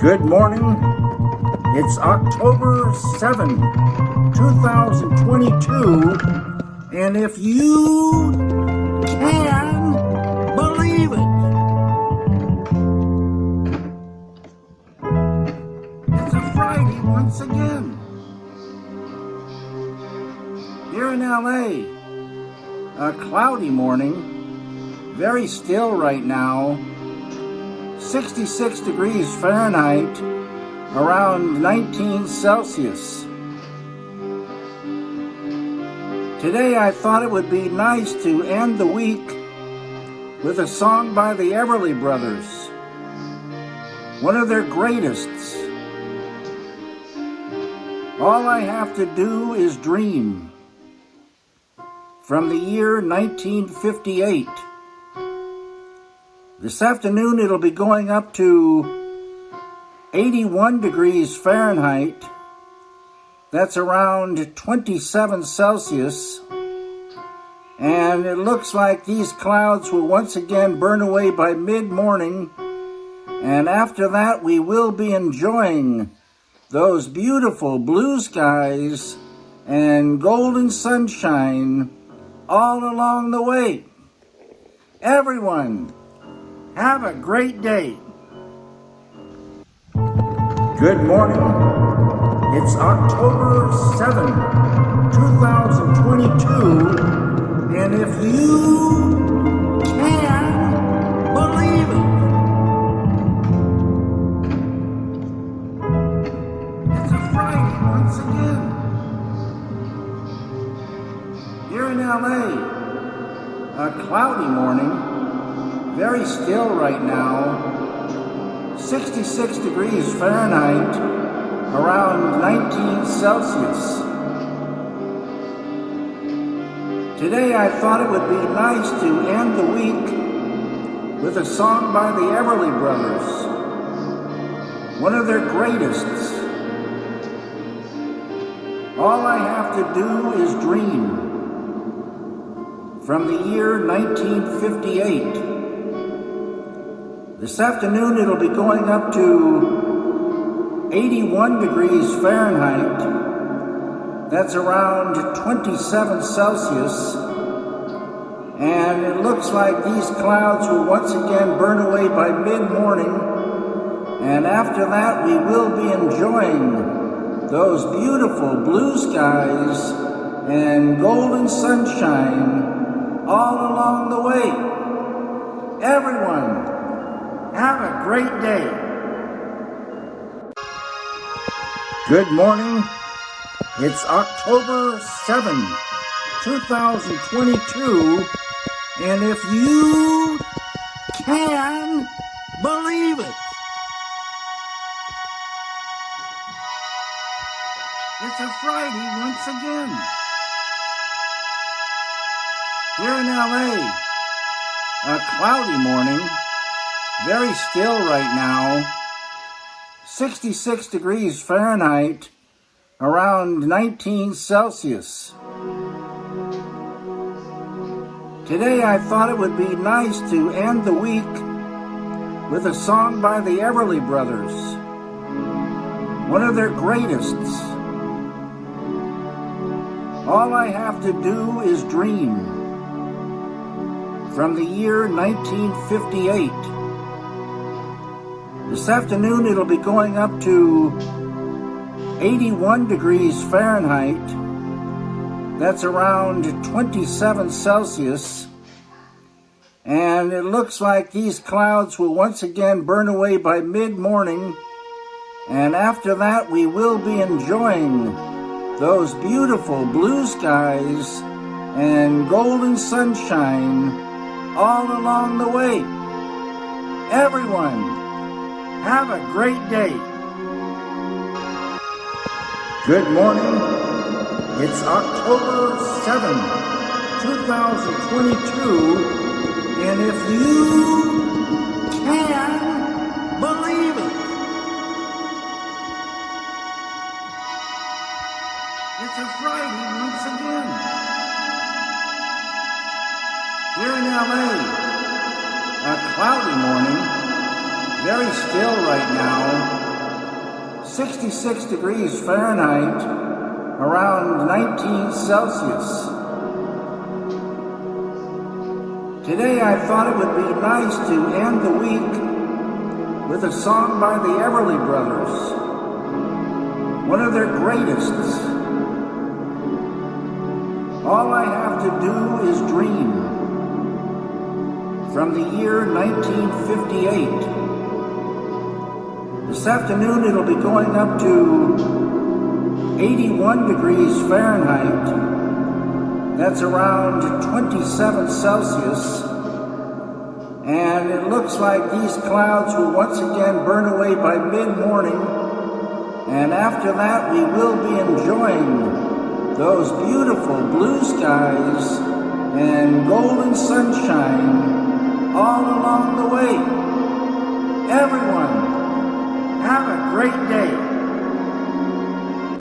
Good morning. It's October 7, 2022, and if you can believe it, it's a Friday once again. Here in LA, a cloudy morning, very still right now. 66 degrees Fahrenheit, around 19 Celsius. Today I thought it would be nice to end the week with a song by the Everly Brothers, one of their greatest. All I have to do is dream. From the year 1958. This afternoon it'll be going up to 81 degrees Fahrenheit. That's around 27 Celsius. And it looks like these clouds will once again burn away by mid-morning. And after that we will be enjoying those beautiful blue skies and golden sunshine all along the way. Everyone, have a great day. Good morning. It's October 7, 2022, and if you can believe it, it's a Friday once again. Here in LA, a cloudy morning, very still right now. 66 degrees Fahrenheit, around 19 Celsius. Today I thought it would be nice to end the week with a song by the Everly Brothers, one of their greatest. All I have to do is dream. From the year 1958. This afternoon it'll be going up to 81 degrees Fahrenheit. That's around 27 Celsius. And it looks like these clouds will once again burn away by mid-morning. And after that we will be enjoying those beautiful blue skies and golden sunshine all along the way. Everyone, have a great day. Good morning. It's October 7, 2022, and if you can believe it, it's a Friday once again. Here in LA, a cloudy morning, very still right now. 66 degrees Fahrenheit, around 19 Celsius. Today I thought it would be nice to end the week with a song by the Everly Brothers, one of their greatest. All I have to do is dream. From the year 1958. This afternoon it'll be going up to 81 degrees Fahrenheit. That's around 27 Celsius. And it looks like these clouds will once again burn away by mid-morning. And after that we will be enjoying those beautiful blue skies and golden sunshine all along the way. Everyone, have a great day. Good morning. It's October 7, 2022, and if you can believe it, it's a Friday once again. Here in LA, a cloudy morning, very still right now. 66 degrees Fahrenheit, around 19 Celsius. Today I thought it would be nice to end the week with a song by the Everly Brothers, one of their greatest. All I have to do is dream. From the year 1958. This afternoon it'll be going up to 81 degrees Fahrenheit. That's around 27 Celsius. And it looks like these clouds will once again burn away by mid-morning. And after that we will be enjoying those beautiful blue skies and golden sunshine all along the way. Everyone, have a great day.